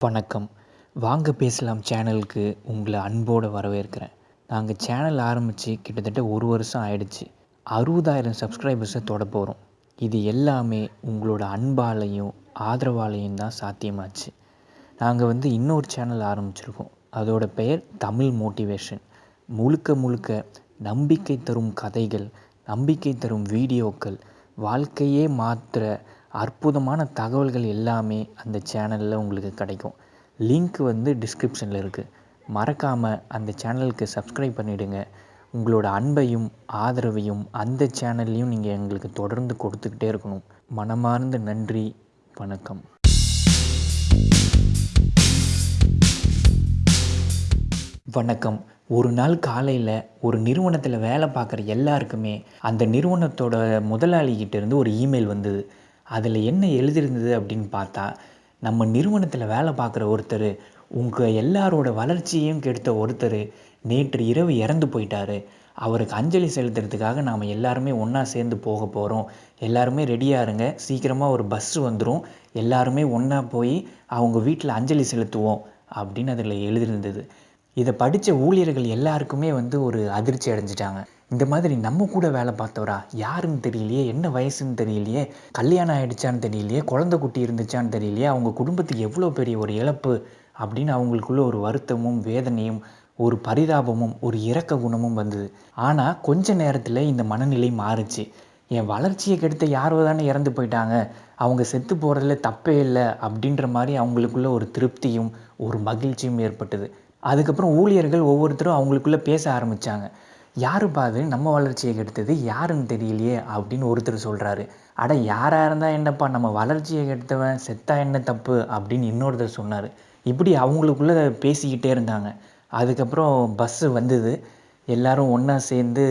வணக்கம். வாங்க பேசலாம் சேனலுக்கு. உங்களை அன்போடு வரவேற்கிறேன். நாங்கள் சேனல் ஆரம்பித்து கிட்டத்தட்ட ஒரு வருஷம் ஆயிடுச்சு. அறுபதாயிரம் சப்ஸ்கிரைபர்ஸை தொட போகிறோம் இது எல்லாமே உங்களோட அன்பாலையும் ஆதரவாலையும் தான் சாத்தியமாச்சு. நாங்கள் வந்து இன்னொரு சேனல் ஆரம்பிச்சிருக்கோம். அதோட பெயர் தமிழ் மோட்டிவேஷன். முழுக்க முழுக்க நம்பிக்கை தரும் கதைகள் நம்பிக்கை தரும் வீடியோக்கள் வாழ்க்கையே மாற்ற அற்புதமான தகவல்கள் எல்லாமே அந்த சேனலில் உங்களுக்கு கிடைக்கும். லிங்க் வந்து டிஸ்கிரிப்ஷனில் இருக்குது மறக்காமல் அந்த சேனலுக்கு சப்ஸ்கிரைப் பண்ணிவிடுங்க உங்களோட அன்பையும் ஆதரவையும் அந்த சேனல்லையும் நீங்கள் எங்களுக்கு தொடர்ந்து கொடுத்துக்கிட்டே இருக்கணும். மனமார்ந்த நன்றி. வணக்கம். வணக்கம். ஒரு நாள் காலையில் ஒரு நிறுவனத்தில் வேலை பார்க்குற எல்லாருக்குமே அந்த நிறுவனத்தோட முதலாளிகிட்டேருந்து ஒரு இமெயில் வந்தது. அதில் என்ன எழுதியிருந்தது அப்படின்னு பார்த்தா நம்ம நிறுவனத்தில் வேலை பார்க்குற ஒருத்தர் உங்கள் எல்லாரோட வளர்ச்சியையும் கெடுத்த ஒருத்தர் நேற்று இரவு இறந்து போயிட்டாரு. அவருக்கு அஞ்சலி செலுத்துறதுக்காக நாம் எல்லாருமே ஒன்றா சேர்ந்து போக போகிறோம் எல்லாருமே ரெடியாக இருங்க. சீக்கிரமாக ஒரு பஸ்ஸு வந்துடும் எல்லாருமே ஒன்றா போய் அவங்க வீட்டில் அஞ்சலி செலுத்துவோம் அப்படின்னு அதில் எழுதியிருந்தது. இதை படித்த ஊழியர்கள் எல்லாருக்குமே வந்து ஒரு அதிர்ச்சி அடைஞ்சிட்டாங்க. இந்த மாதிரி நம்ம கூட வேலை பார்த்தவரா? யாருன்னு தெரியலையே. என்ன வயசுன்னு தெரியலையே. கல்யாணம் ஆயிடுச்சான்னு தெரியலையே. குழந்தை குட்டி இருந்துச்சான்னு தெரியலையே. அவங்க குடும்பத்துக்கு எவ்வளோ பெரிய ஒரு இழப்பு அப்படின்னு அவங்களுக்குள்ள ஒரு வருத்தமும் வேதனையும் ஒரு பரிதாபமும் ஒரு இரக்க குணமும் வந்தது. ஆனால் கொஞ்ச நேரத்தில் இந்த மனநிலை மாறுச்சு. என் வளர்ச்சியை கெடுத்த யாரோ தானே இறந்து போயிட்டாங்க. அவங்க செத்து போகிறதுல தப்பே இல்லை அப்படின்ற மாதிரி அவங்களுக்குள்ள ஒரு திருப்தியும் ஒரு மகிழ்ச்சியும் ஏற்பட்டது. அதுக்கப்புறம் ஊழியர்கள் ஒவ்வொருத்தரும் அவங்களுக்குள்ளே பேச ஆரம்பித்தாங்க யாருப்பா அது நம்ம வளர்ச்சியை கெடுத்தது யாருன்னு தெரியலையே அப்படின்னு ஒருத்தர் சொல்கிறாரு அட யாராக இருந்தால் என்னப்பா? நம்ம வளர்ச்சியை கெடுத்தவன் செத்தா என்ன தப்பு? அப்படின்னு இன்னொருத்தர் சொன்னார். இப்படி அவங்களுக்குள்ளே பேசிக்கிட்டே இருந்தாங்க. அதுக்கப்புறம் பஸ்ஸு வந்தது. எல்லாரும் ஒன்றா சேர்ந்து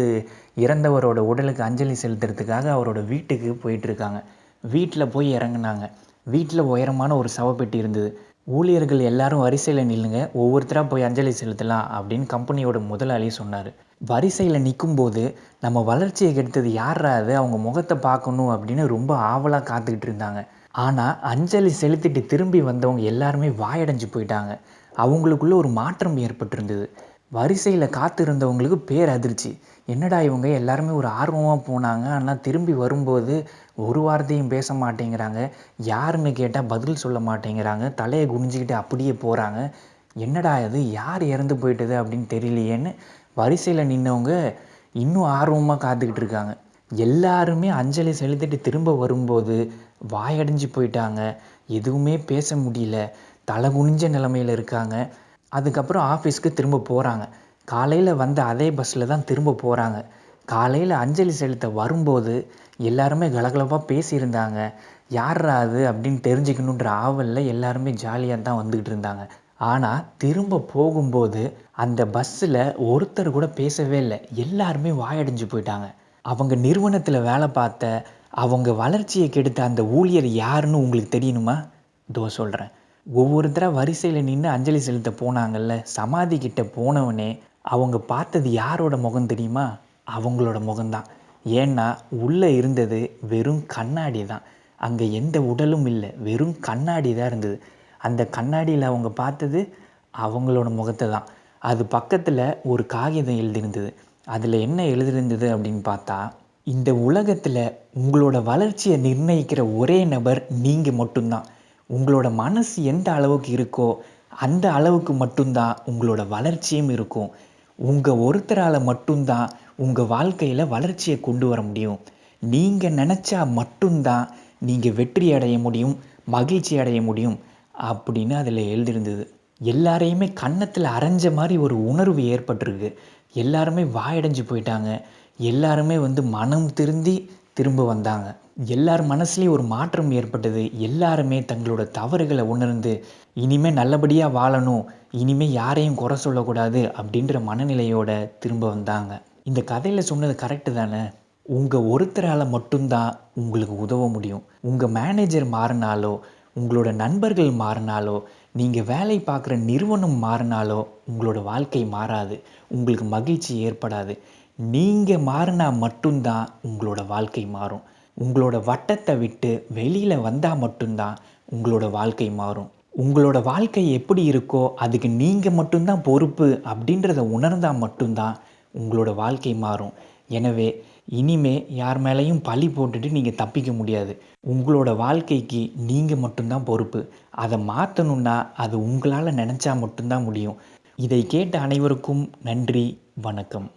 இறந்தவரோட உடலுக்கு அஞ்சலி செலுத்துறதுக்காக அவரோட வீட்டுக்கு போயிட்டுருக்காங்க வீட்டில் போய் இறங்குனாங்க. வீட்டில் உயரமான ஒரு சவப்பெட்டி இருந்தது. ஊழியர்கள் எல்லாரும் வரிசையில் நில்லுங்க ஒவ்வொருத்தராக போய் அஞ்சலி செலுத்தலாம் அப்படின்னு கம்பெனியோட முதலாளி சொன்னார். வரிசையில் நிற்கும்போது நம்ம வளர்ச்சியை கெடுத்தது யாரா அது? அவங்க முகத்தை பார்க்கணும் அப்படின்னு ரொம்ப ஆவலாக காத்துக்கிட்டு இருந்தாங்க. ஆனால் அஞ்சலி செலுத்திட்டு திரும்பி வந்தவங்க எல்லாருமே வாயடைஞ்சு போயிட்டாங்க. அவங்களுக்குள்ள ஒரு மாற்றம் ஏற்பட்டிருந்தது. வரிசையில் காத்திருந்தவங்களுக்கு பேர் அதிர்ச்சி என்னடா இவங்க எல்லாருமே ஒரு ஆர்வமாக போனாங்க ஆனால் திரும்பி வரும்போது ஒரு வார்த்தையும் பேச மாட்டேங்கிறாங்க. யாருன்னு கேட்டால் பதில் சொல்ல மாட்டேங்கிறாங்க. தலையை குனிஞ்சிக்கிட்டு அப்படியே போகிறாங்க என்னடா இது? யார் இறந்து போயிட்டது அப்படின்னு தெரியலையேன்னு வரிசையில் நின்றவங்க இன்னும் ஆர்வமாக காத்துக்கிட்டு இருக்காங்க. எல்லாருமே அஞ்சலி செலுத்திட்டு திரும்ப வரும்போது வாயடைஞ்சு போயிட்டாங்க. எதுவுமே பேச முடியல. தலை குனிஞ்ச நிலமையில் இருக்காங்க. அதுக்கப்புறம் ஆஃபீஸ்க்கு திரும்ப போகிறாங்க காலையில் வந்த அதே பஸ்ஸில் தான் திரும்ப போகிறாங்க காலையில் அஞ்சலி செலுத்த வரும்போது எல்லாருமே கலகலப்பாக பேசியிருந்தாங்க. யாரா அது? அப்படின்னு தெரிஞ்சுக்கணுன்ற ஆவலில் எல்லாருமே ஜாலியாக தான் வந்துக்கிட்டு இருந்தாங்க. ஆனால் திரும்ப போகும்போது அந்த பஸ்ஸில் ஒருத்தர் கூட பேசவே இல்லை. எல்லாருமே வாயடைஞ்சு போயிட்டாங்க. அவங்க நிறுவனத்தில் வேலை பார்த்த அவங்க வளர்ச்சியை கெடுத்த அந்த ஊழியர் யாருன்னு உங்களுக்கு தெரியணுமா? இதோ சொல்கிறேன் ஒவ்வொருத்தராக வரிசையில் நின்று அஞ்சலி செலுத்த போனாங்கல்ல சமாதி கிட்ட போனவனே அவங்க பார்த்தது யாரோட முகம் தெரியுமா? அவங்களோட முகம்தான். ஏன்னா உள்ளே இருந்தது வெறும் கண்ணாடி தான். அங்கே எந்த உடலும் இல்லை வெறும் கண்ணாடி தான் இருந்தது. அந்த கண்ணாடியில் அவங்க பார்த்தது அவங்களோட முகத்தை தான். அது பக்கத்தில் ஒரு காகிதம் எழுதியிருந்தது. அதில் என்ன எழுதியிருந்தது அப்படின்னு பார்த்தா இந்த உலகத்தில் உங்களோட வளர்ச்சியை நிர்ணயிக்கிற ஒரே நபர் நீங்கள் மட்டும்தான். உங்களோட மனசு எந்த அளவுக்கு இருக்கோ அந்த அளவுக்கு மட்டும்தான் உங்களோட வளர்ச்சியும் இருக்கும். உங்கள் ஒருத்தரால் மட்டும்தான் உங்கள் வாழ்க்கையில் வளர்ச்சியை கொண்டு வர முடியும். நீங்கள் நினச்சா மட்டும்தான் நீங்கள் வெற்றி அடைய முடியும் மகிழ்ச்சி அடைய முடியும் அப்படின்னு அதில் எழுதியிருந்தது எல்லாரையுமே கன்னத்தில் அரைஞ்ச மாதிரி ஒரு உணர்வு ஏற்பட்டிருக்கு. எல்லாருமே வாயடைஞ்சு போயிட்டாங்க. எல்லாருமே வந்து மனம் திருந்தி திரும்ப வந்தாங்க. எல்லார் மனசுலேயும் ஒரு மாற்றம் ஏற்பட்டது. எல்லாருமே தங்களோட தவறுகளை உணர்ந்து இனிமேல் நல்லபடியாக வாழணும் இனிமேல் யாரையும் குறை சொல்லக்கூடாது அப்படின்ற மனநிலையோட திரும்ப வந்தாங்க. இந்த கதையில் சொன்னது கரெக்டு தானே? உங்கள் ஒருத்தரால் மட்டும்தான் உங்களுக்கு உதவ முடியும். உங்கள் மேனேஜர் மாறினாலோ உங்களோட நண்பர்கள் மாறினாலோ நீங்கள் வேலை பார்க்குற நிறுவனம் மாறினாலோ உங்களோட வாழ்க்கை மாறாது. உங்களுக்கு மகிழ்ச்சி ஏற்படாது. நீங்கள் மாறினா மட்டும்தான் உங்களோட வாழ்க்கை மாறும். உங்களோட வட்டத்தை விட்டு வெளியில் வந்தால் மட்டும்தான் உங்களோட வாழ்க்கை மாறும். உங்களோட வாழ்க்கை எப்படி இருக்கோ அதுக்கு நீங்கள் மட்டும்தான் பொறுப்பு அப்படின்றத உணர்ந்தால் மட்டும்தான் உங்களோட வாழ்க்கை மாறும். எனவே இனிமே யார் மேலேயும் பழி போட்டுட்டு நீங்கள் தப்பிக்க முடியாது. உங்களோட வாழ்க்கைக்கு நீங்கள் மட்டும்தான் பொறுப்பு. அதை மாற்றணுன்னா அது உங்களால் நினச்சா மட்டும்தான் முடியும். இதை கேட்ட அனைவருக்கும் நன்றி வணக்கம்.